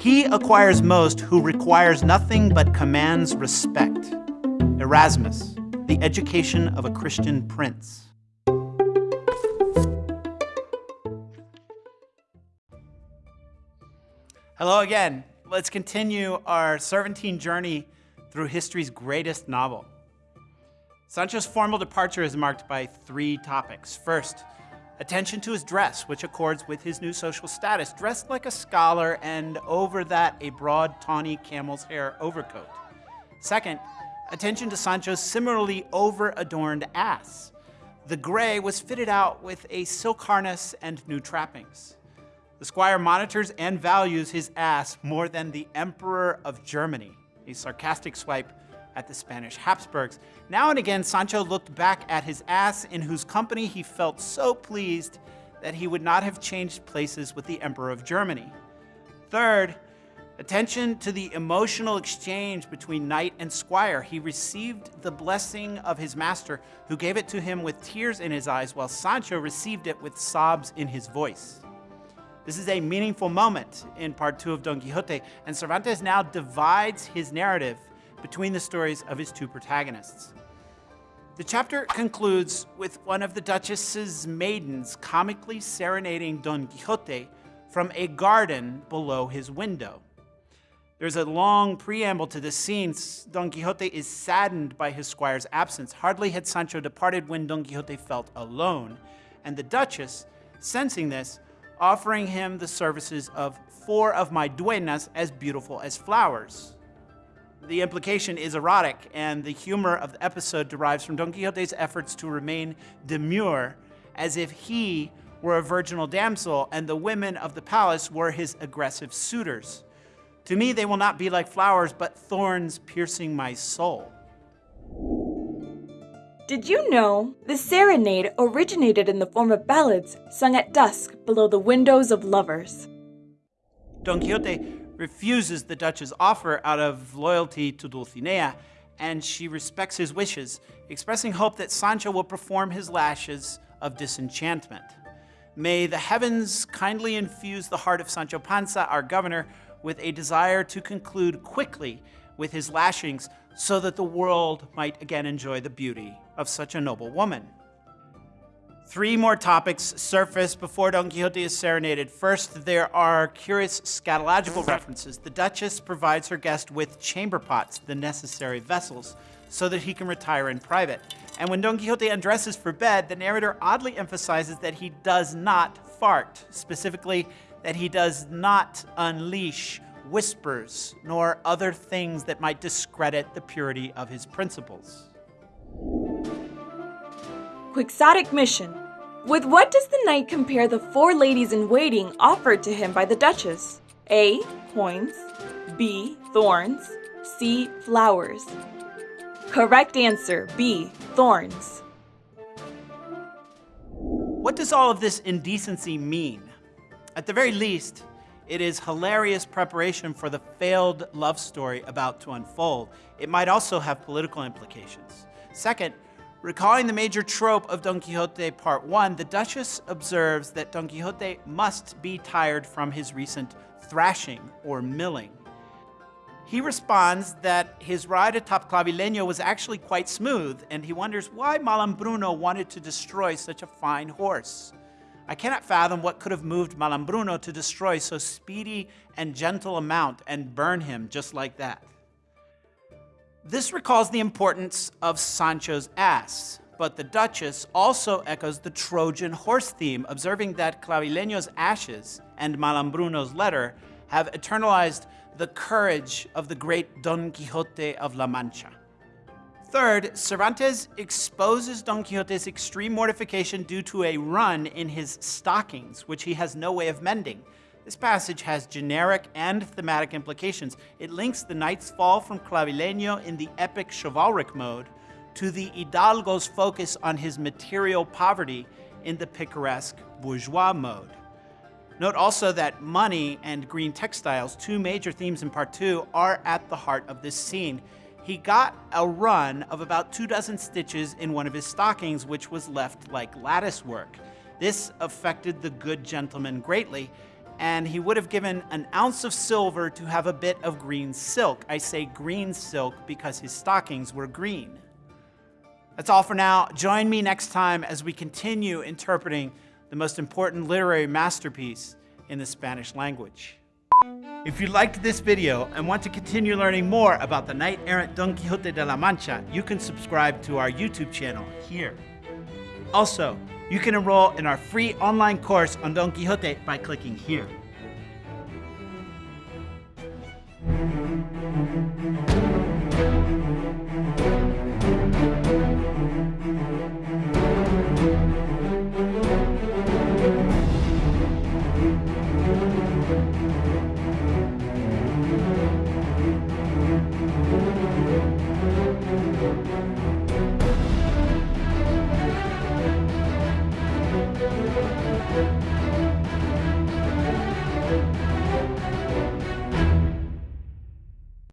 He acquires most who requires nothing but commands respect. Erasmus, The Education of a Christian Prince. Hello again. Let's continue our Cervantine journey through history's greatest novel. Sancho's formal departure is marked by three topics. First, attention to his dress, which accords with his new social status, dressed like a scholar and over that a broad, tawny camel's hair overcoat. Second, attention to Sancho's similarly over-adorned ass. The gray was fitted out with a silk harness and new trappings. The squire monitors and values his ass more than the Emperor of Germany, a sarcastic swipe at the Spanish Habsburgs. Now and again, Sancho looked back at his ass, in whose company he felt so pleased that he would not have changed places with the Emperor of Germany. Third, attention to the emotional exchange between knight and squire. He received the blessing of his master, who gave it to him with tears in his eyes, while Sancho received it with sobs in his voice. This is a meaningful moment in part two of Don Quixote, and Cervantes now divides his narrative between the stories of his two protagonists. The chapter concludes with one of the Duchess's maidens comically serenading Don Quixote from a garden below his window. There's a long preamble to this scene. Don Quixote is saddened by his squire's absence. Hardly had Sancho departed when Don Quixote felt alone, and the Duchess, sensing this, offering him the services of four of my duenas as beautiful as flowers. The implication is erotic, and the humor of the episode derives from Don Quixote's efforts to remain demure, as if he were a virginal damsel and the women of the palace were his aggressive suitors. To me, they will not be like flowers, but thorns piercing my soul. Did you know the serenade originated in the form of ballads sung at dusk below the windows of lovers? Don Quixote refuses the Duchess's offer out of loyalty to Dulcinea, and she respects his wishes, expressing hope that Sancho will perform his lashes of disenchantment. May the heavens kindly infuse the heart of Sancho Panza, our governor, with a desire to conclude quickly with his lashings so that the world might again enjoy the beauty of such a noble woman. Three more topics surface before Don Quixote is serenaded. First, there are curious scatological references. The Duchess provides her guest with chamber pots, the necessary vessels, so that he can retire in private. And when Don Quixote undresses for bed, the narrator oddly emphasizes that he does not fart, specifically that he does not unleash whispers, nor other things that might discredit the purity of his principles. Quixotic mission. With what does the knight compare the four ladies in waiting offered to him by the Duchess? A. Coins. B. Thorns. C. Flowers. Correct answer B. Thorns. What does all of this indecency mean? At the very least, it is hilarious preparation for the failed love story about to unfold. It might also have political implications. Second, recalling the major trope of Don Quixote Part 1, the Duchess observes that Don Quixote must be tired from his recent thrashing or milling. He responds that his ride atop Clavileño was actually quite smooth, and he wonders why Malambruno wanted to destroy such a fine horse. I cannot fathom what could have moved Malambruno to destroy so speedy and gentle a mount and burn him just like that. This recalls the importance of Sancho's ass, but the Duchess also echoes the Trojan horse theme, observing that Clavileño's ashes and Malambruno's letter have eternalized the courage of the great Don Quixote of La Mancha. Third, Cervantes exposes Don Quixote's extreme mortification due to a run in his stockings, which he has no way of mending. This passage has generic and thematic implications. It links the knight's fall from Clavileño in the epic chivalric mode to the Hidalgo's focus on his material poverty in the picaresque bourgeois mode. Note also that money and green textiles, two major themes in part two, are at the heart of this scene he got a run of about two dozen stitches in one of his stockings, which was left like lattice work. This affected the good gentleman greatly, and he would have given an ounce of silver to have a bit of green silk. I say green silk because his stockings were green. That's all for now. Join me next time as we continue interpreting the most important literary masterpiece in the Spanish language. If you liked this video and want to continue learning more about the knight-errant Don Quixote de la Mancha, you can subscribe to our YouTube channel here. Also, you can enroll in our free online course on Don Quixote by clicking here.